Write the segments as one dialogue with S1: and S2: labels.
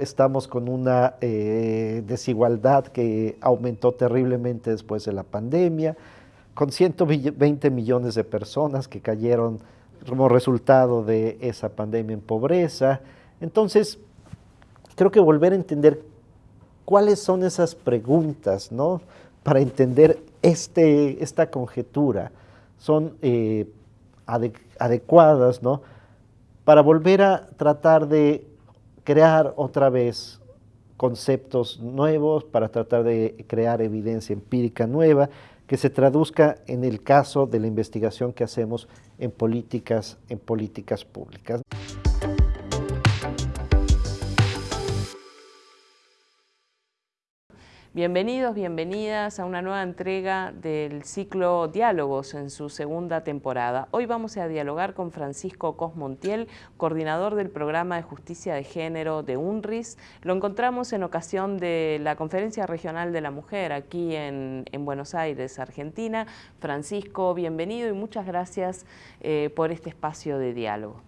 S1: Estamos con una eh, desigualdad que aumentó terriblemente después de la pandemia, con 120 millones de personas que cayeron como resultado de esa pandemia en pobreza. Entonces, creo que volver a entender cuáles son esas preguntas, ¿no? Para entender este, esta conjetura, son eh, adecuadas, ¿no? Para volver a tratar de crear otra vez conceptos nuevos, para tratar de crear evidencia empírica nueva, que se traduzca en el caso de la investigación que hacemos en políticas, en políticas públicas.
S2: Bienvenidos, bienvenidas a una nueva entrega del ciclo Diálogos en su segunda temporada. Hoy vamos a dialogar con Francisco Cosmontiel, coordinador del programa de justicia de género de UNRIS. Lo encontramos en ocasión de la Conferencia Regional de la Mujer aquí en, Buenos Aires, Argentina. Francisco, bienvenido y muchas gracias eh, por este espacio de diálogo.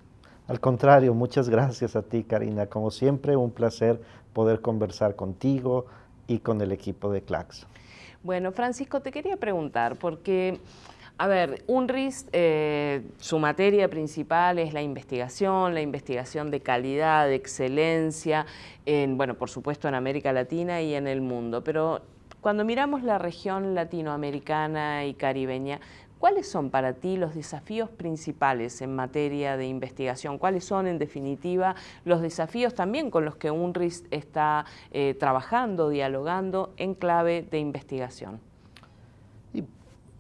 S1: Al contrario, muchas gracias a ti, Karina. Como siempre, un placer poder conversar contigo, y con el equipo de CLAX.
S2: Bueno, Francisco, te quería preguntar, porque, a ver, UNRIS, eh, su materia principal es la investigación, la investigación de calidad, de excelencia, en, bueno, por supuesto en América Latina y en el mundo, pero cuando miramos la región latinoamericana y caribeña, ¿Cuáles son para ti los desafíos principales en materia de investigación? ¿Cuáles son, en definitiva, los desafíos también con los que UNRIS está eh, trabajando, dialogando en clave de investigación?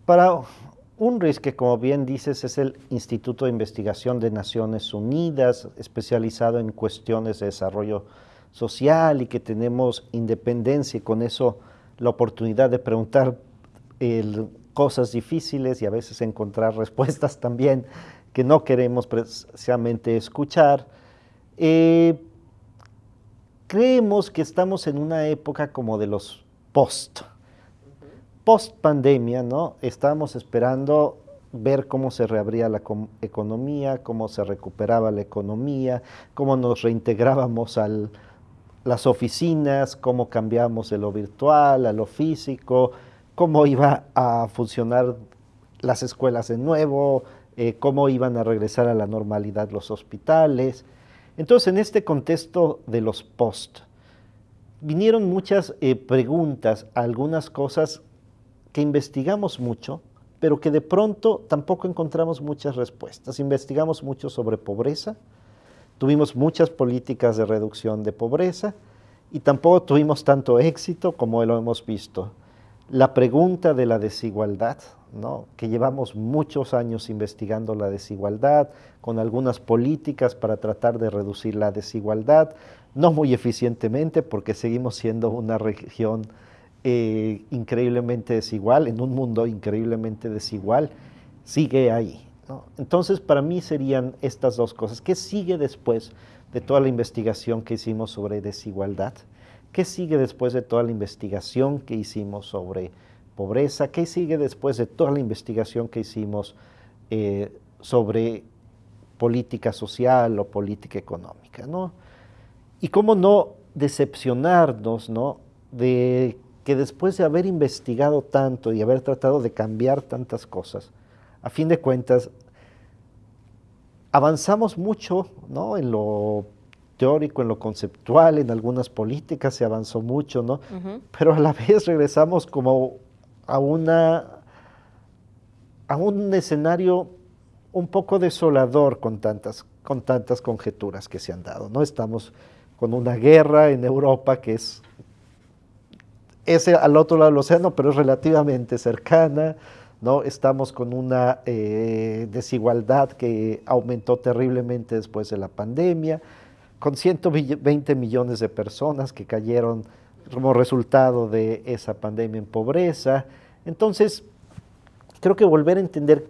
S1: para UNRIS, que como bien dices es el Instituto de Investigación de Naciones Unidas, especializado en cuestiones de desarrollo social y que tenemos independencia y con eso la oportunidad de preguntar el cosas difíciles y a veces encontrar respuestas también que no queremos precisamente escuchar. Eh, creemos que estamos en una época como de los post, post pandemia, ¿no? Estamos esperando ver cómo se reabría la economía, cómo se recuperaba la economía, cómo nos reintegrábamos a las oficinas, cómo cambiamos de lo virtual a lo físico, cómo iba a funcionar las escuelas de nuevo, eh, cómo iban a regresar a la normalidad los hospitales. Entonces, en este contexto de los post, vinieron muchas eh, preguntas, algunas cosas que investigamos mucho, pero que de pronto tampoco encontramos muchas respuestas. Investigamos mucho sobre pobreza, tuvimos muchas políticas de reducción de pobreza y tampoco tuvimos tanto éxito como lo hemos visto la pregunta de la desigualdad, ¿no? que llevamos muchos años investigando la desigualdad, con algunas políticas para tratar de reducir la desigualdad, no muy eficientemente porque seguimos siendo una región eh, increíblemente desigual, en un mundo increíblemente desigual, sigue ahí. Entonces, para mí serían estas dos cosas. ¿Qué sigue después de toda la investigación que hicimos sobre desigualdad? ¿Qué sigue después de toda la investigación que hicimos sobre pobreza? ¿Qué sigue después de toda la investigación que hicimos eh, sobre política social o política económica? ¿no? Y cómo no decepcionarnos ¿no? de que después de haber investigado tanto y haber tratado de cambiar tantas cosas, a fin de cuentas, avanzamos mucho ¿no? en lo teórico, en lo conceptual, en algunas políticas se avanzó mucho, ¿no? Pero a la vez regresamos como a una a un escenario un poco desolador con tantas, con tantas conjeturas que se han dado, ¿no? Estamos con una guerra en Europa que es, ese al otro lado del océano, pero es relativamente cercana, ¿no? Estamos con una eh, desigualdad que aumentó terriblemente después de la pandemia, con 120 millones de personas que cayeron como resultado de esa pandemia en pobreza. Entonces, creo que volver a entender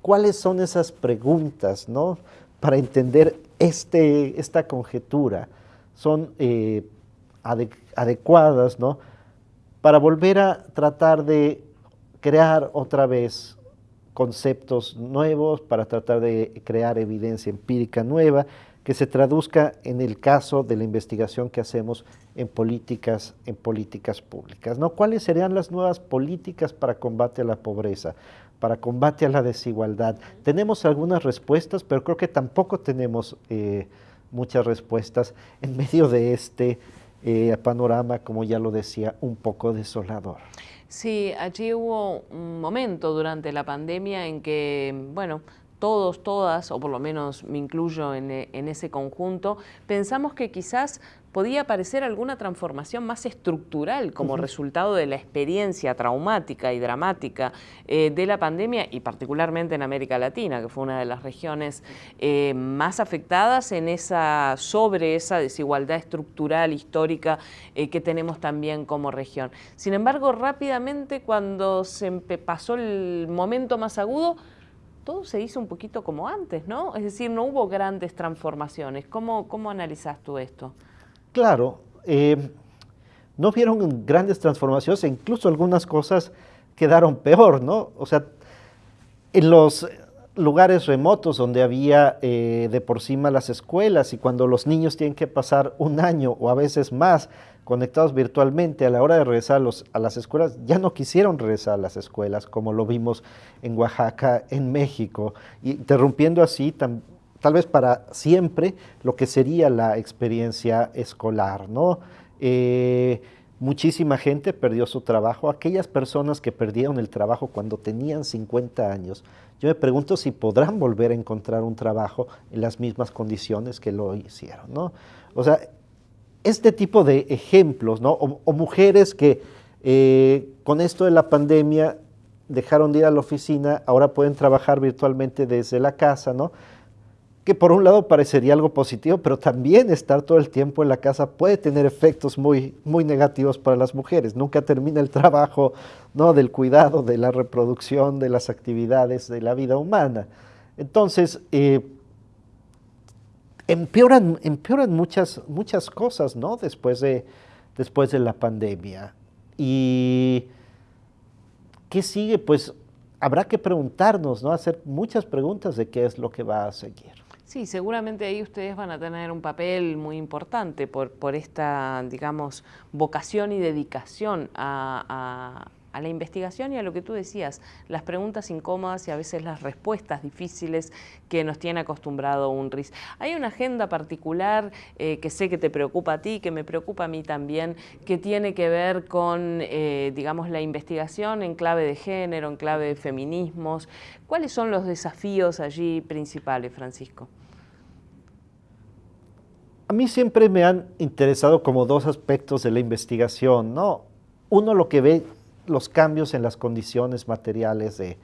S1: cuáles son esas preguntas, ¿no? Para entender este, esta conjetura, son eh, adecuadas, ¿no? Para volver a tratar de crear otra vez conceptos nuevos, para tratar de crear evidencia empírica nueva, que se traduzca en el caso de la investigación que hacemos en políticas, en políticas públicas. ¿no? ¿Cuáles serían las nuevas políticas para combate a la pobreza, para combate a la desigualdad? Tenemos algunas respuestas, pero creo que tampoco tenemos eh, muchas respuestas en medio de este eh, panorama, como ya lo decía, un poco desolador.
S2: Sí, allí hubo un momento durante la pandemia en que, bueno, todos, todas, o por lo menos me incluyo en, ese conjunto, pensamos que quizás podía aparecer alguna transformación más estructural como resultado de la experiencia traumática y dramática eh, de la pandemia y particularmente en América Latina, que fue una de las regiones eh, más afectadas en esa, sobre esa desigualdad estructural histórica eh, que tenemos también como región. Sin embargo, rápidamente cuando se pasó el momento más agudo, todo se hizo un poquito como antes, ¿no? Es decir, no hubo grandes transformaciones. ¿Cómo, cómo analizas tú esto?
S1: Claro, eh, no vieron grandes transformaciones incluso algunas cosas quedaron peor, ¿no? O sea, en los lugares remotos donde había eh, de por sí las escuelas y cuando los niños tienen que pasar un año o a veces más conectados virtualmente a la hora de regresar a, las escuelas, ya no quisieron regresar a las escuelas, como lo vimos en Oaxaca, en México, interrumpiendo así tal vez para siempre lo que sería la experiencia escolar, ¿no? Eh, muchísima gente perdió su trabajo, aquellas personas que perdieron el trabajo cuando tenían 50 años, yo me pregunto si podrán volver a encontrar un trabajo en las mismas condiciones que lo hicieron, ¿no? O sea, este tipo de ejemplos, ¿no? O, mujeres que eh, con esto de la pandemia dejaron de ir a la oficina, ahora pueden trabajar virtualmente desde la casa, ¿no? Que por un lado parecería algo positivo, pero también estar todo el tiempo en la casa puede tener efectos muy, muy negativos para las mujeres. Nunca termina el trabajo, ¿no? Del cuidado, de la reproducción, de las actividades de la vida humana. Entonces, eh, empeoran, empeoran muchas, muchas cosas, ¿no? Después de, después de la pandemia. ¿Y qué sigue? Pues habrá que preguntarnos, ¿no? Hacer muchas preguntas de qué es lo que va a seguir.
S2: Sí, seguramente ahí ustedes van a tener un papel muy importante por, por esta, digamos, vocación y dedicación a a la investigación y a lo que tú decías, las preguntas incómodas y a veces las respuestas difíciles que nos tiene acostumbrado un RIS. Hay una agenda particular eh, que sé que te preocupa a ti, que me preocupa a mí también, que tiene que ver con, eh, digamos, la investigación en clave de género, en clave de feminismos. ¿Cuáles son los desafíos allí principales, Francisco?
S1: A mí siempre me han interesado como dos aspectos de la investigación, ¿no? Uno lo que ve los cambios en las condiciones materiales de,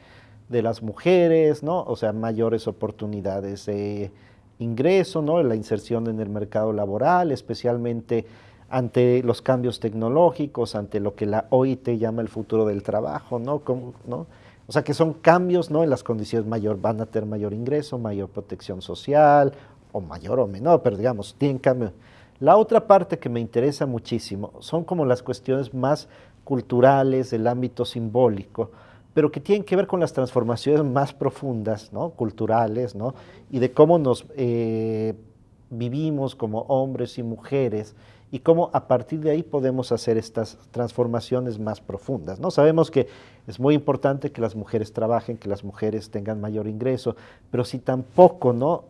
S1: las mujeres, ¿no? O sea, mayores oportunidades de ingreso, ¿no? La inserción en el mercado laboral, especialmente ante los cambios tecnológicos, ante lo que la OIT llama el futuro del trabajo, ¿no? ¿no? O sea, que son cambios, ¿no? En las condiciones mayor, van a tener mayor ingreso, mayor protección social, o mayor o menor, pero digamos, tienen cambio. La otra parte que me interesa muchísimo son como las cuestiones más culturales, del ámbito simbólico, pero que tienen que ver con las transformaciones más profundas, ¿no? culturales, ¿no? y de cómo nos eh, vivimos como hombres y mujeres, y cómo a partir de ahí podemos hacer estas transformaciones más profundas. ¿no? Sabemos que es muy importante que las mujeres trabajen, que las mujeres tengan mayor ingreso, pero si tampoco ¿no?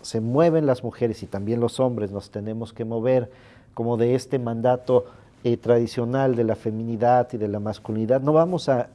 S1: se mueven las mujeres y también los hombres nos tenemos que mover como de este mandato eh, tradicional de la feminidad y de la masculinidad, no vamos a,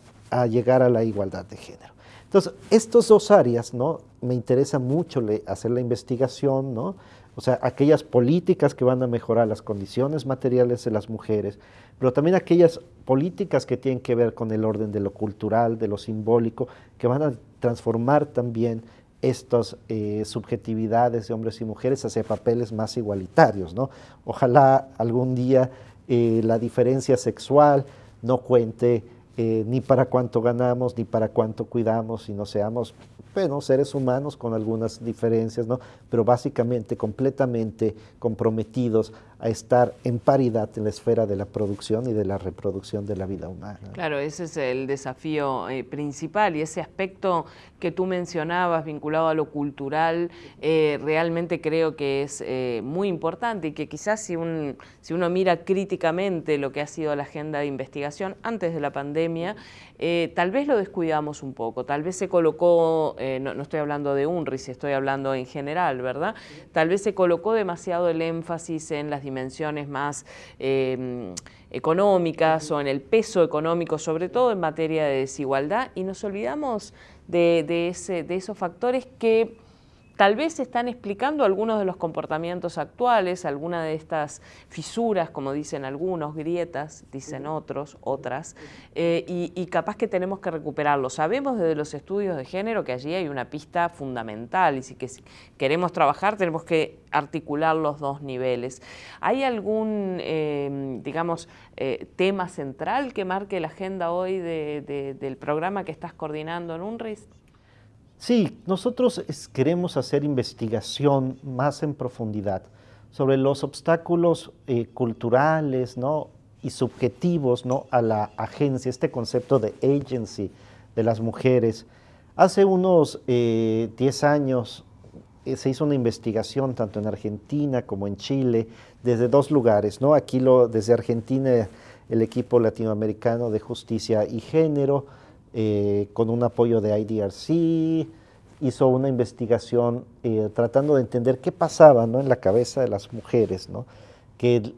S1: llegar a la igualdad de género. Entonces, estas dos áreas, ¿no? Me interesa mucho hacer la investigación, ¿no? O sea, aquellas políticas que van a mejorar las condiciones materiales de las mujeres, pero también aquellas políticas que tienen que ver con el orden de lo cultural, de lo simbólico, que van a transformar también estas eh, subjetividades de hombres y mujeres hacia papeles más igualitarios, ¿no? Ojalá algún día eh, la diferencia sexual no cuente eh, ni para cuánto ganamos, ni para cuánto cuidamos, y no seamos bueno, seres humanos con algunas diferencias, ¿no? pero básicamente completamente comprometidos a estar en paridad en la esfera de la producción y de la reproducción de la vida humana.
S2: Claro, ese es el desafío eh, principal y ese aspecto que tú mencionabas vinculado a lo cultural, eh, realmente creo que es eh, muy importante y que quizás si, un, si uno mira críticamente lo que ha sido la agenda de investigación antes de la pandemia, tal vez lo descuidamos un poco, tal vez se colocó, no, estoy hablando de UNRIS, estoy hablando en general, ¿verdad? Tal vez se colocó demasiado el énfasis en las dimensiones más em, económicas o en el peso económico, sobre todo en materia de desigualdad, y nos olvidamos de esos factores que Tal vez están explicando algunos de los comportamientos actuales, alguna de estas fisuras, como dicen algunos, grietas, dicen otros, otras, eh, y, capaz que tenemos que recuperarlo. Sabemos desde los estudios de género que allí hay una pista fundamental y si que queremos trabajar tenemos que articular los dos niveles. ¿Hay algún, eh, digamos, eh, tema central que marque la agenda hoy del programa que estás coordinando en UNRIS?
S1: Sí, nosotros queremos hacer investigación más en profundidad sobre los obstáculos eh, culturales y subjetivos ¿no? a la agencia, este concepto de agency de las mujeres. Hace unos 10 eh, años eh, se hizo una investigación tanto en Argentina como en Chile, desde dos lugares, ¿no? Aquí lo, desde Argentina el equipo latinoamericano de justicia y género, eh, con un apoyo de IDRC, hizo una investigación eh, tratando de entender qué pasaba ¿no? en la cabeza de las mujeres, ¿no? que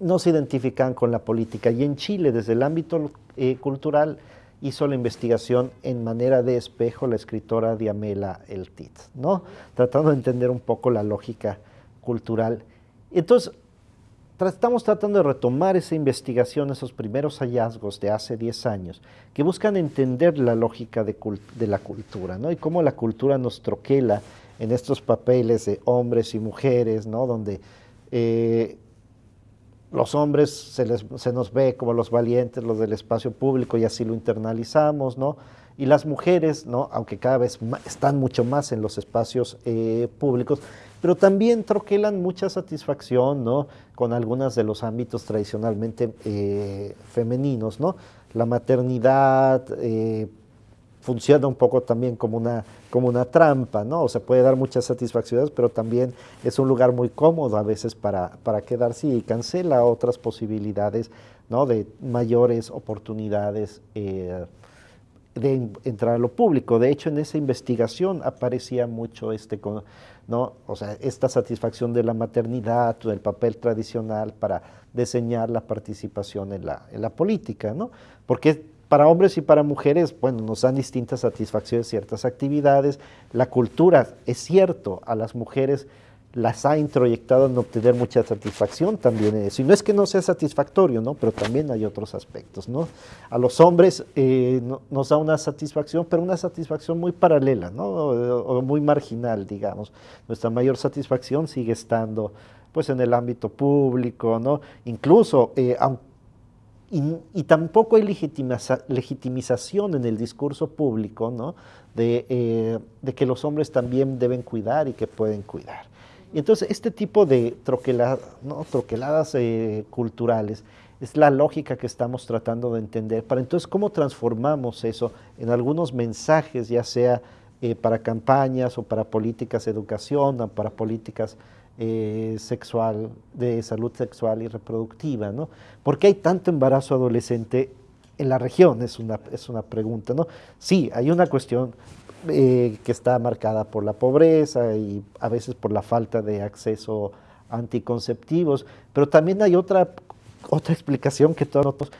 S1: no se identificaban con la política. Y en Chile, desde el ámbito eh, cultural, hizo la investigación en manera de espejo la escritora Diamela Eltit, ¿no? tratando de entender un poco la lógica cultural. Entonces, estamos tratando de retomar esa investigación, esos primeros hallazgos de hace 10 años, que buscan entender la lógica de, la cultura, ¿no? Y cómo la cultura nos troquela en estos papeles de hombres y mujeres, ¿no? Donde eh, los hombres se, les, se, nos ve como los valientes, los del espacio público, y así lo internalizamos, ¿no? Y las mujeres, ¿no? Aunque cada vez están mucho más en los espacios eh, públicos, pero también troquelan mucha satisfacción ¿no? con algunos de los ámbitos tradicionalmente eh, femeninos. ¿no? La maternidad eh, funciona un poco también como una, como una trampa, ¿no? o sea, puede dar muchas satisfacciones, pero también es un lugar muy cómodo a veces para, para quedarse y cancela otras posibilidades ¿no? de mayores oportunidades eh, de entrar a lo público. De hecho, en esa investigación aparecía mucho este, ¿no? o sea, esta satisfacción de la maternidad o del papel tradicional para diseñar la participación en la, en la política, ¿no? Porque para hombres y para mujeres, bueno, nos dan distintas satisfacciones ciertas actividades. La cultura, es cierto, a las mujeres las ha introyectado en obtener mucha satisfacción también en eso. Y no es que no sea satisfactorio, ¿no? Pero también hay otros aspectos, ¿no? A los hombres eh, nos da una satisfacción, pero una satisfacción muy paralela, ¿no? O, muy marginal, digamos. Nuestra mayor satisfacción sigue estando, pues, en el ámbito público, ¿no? Incluso, eh, y, tampoco hay legitimización en el discurso público, ¿no? De, eh, de que los hombres también deben cuidar y que pueden cuidar. Y entonces este tipo de ¿no? troqueladas eh, culturales es la lógica que estamos tratando de entender para entonces cómo transformamos eso en algunos mensajes, ya sea eh, para campañas o para políticas de educación o para políticas eh, sexual, de salud sexual y reproductiva, ¿no? ¿Por qué hay tanto embarazo adolescente en la región? Es una, es una pregunta, ¿no? Sí, hay una cuestión eh, que está marcada por la pobreza y a veces por la falta de acceso a anticonceptivos, pero también hay otra, otra explicación que todos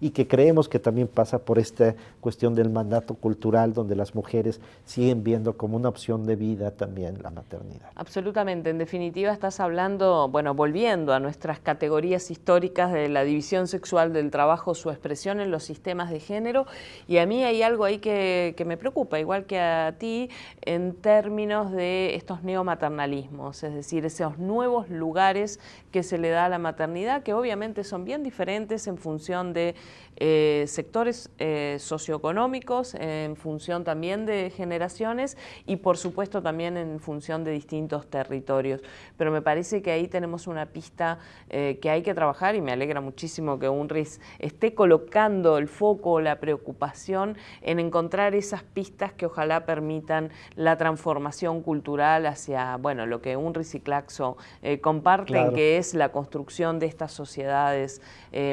S1: y que creemos que también pasa por esta cuestión del mandato cultural donde las mujeres siguen viendo como una opción de vida también la maternidad.
S2: Absolutamente, en definitiva estás hablando, bueno, volviendo a nuestras categorías históricas de la división sexual del trabajo, su expresión en los sistemas de género y a mí hay algo ahí que, me preocupa, igual que a ti, en términos de estos neomaternalismos, es decir, esos nuevos lugares que se le da a la maternidad que obviamente son bien diferentes en función de eh, sectores eh, socioeconómicos, en función también de generaciones y por supuesto también en función de distintos territorios. Pero me parece que ahí tenemos una pista eh, que hay que trabajar y me alegra muchísimo que UNRIS esté colocando el foco, la preocupación en encontrar esas pistas que ojalá permitan la transformación cultural hacia, bueno, lo que UNRIS y Claxo comparten, que es la construcción de estas sociedades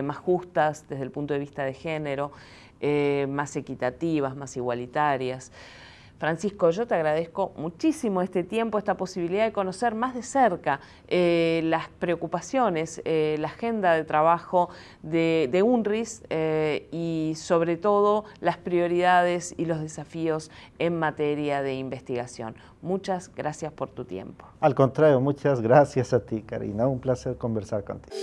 S2: más justas desde el punto de vista de género, eh, más equitativas, más igualitarias. Francisco, yo te agradezco muchísimo este tiempo, esta posibilidad de conocer más de cerca eh, las preocupaciones, eh, la agenda de trabajo de, UNRIS y sobre todo las prioridades y los desafíos en materia de investigación. Muchas gracias por tu tiempo.
S1: Al contrario, muchas gracias a ti, Karina. Un placer conversar contigo.